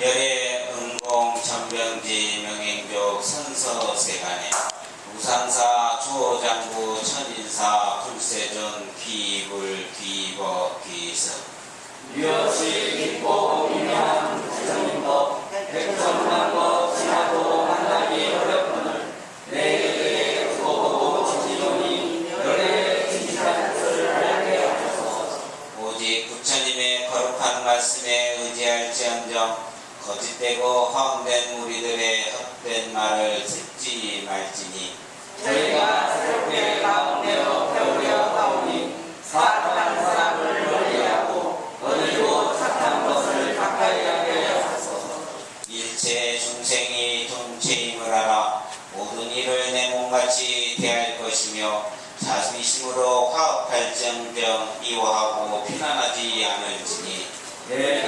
열애 은공 전병지 명행족 선서세간에 우상사 초장구 천인사 불세존 귀불 귀버 귀서. 유여시 미묘한 부처님도 백천만 것 지나도 만나기 어렵거늘 내게 두고 지지오니 열애 진실한 것을 알게 하소서. 오직 부처님의 거룩한 말씀에 의지할지언정 거짓되고 허황된 무리들의 헛된 말을 듣지 말지니 저희가 새롭게 가운데로 배우려 하오니 사악한 사람을 멀리하고 어리고 착한 것을 가까이 하게 하소서. 일체 중생이 동체임을 알아 모든 일을 내 몸같이 대할 것이며 자비심으로 화합할정정 이워하고 피난하지 않을지니 내가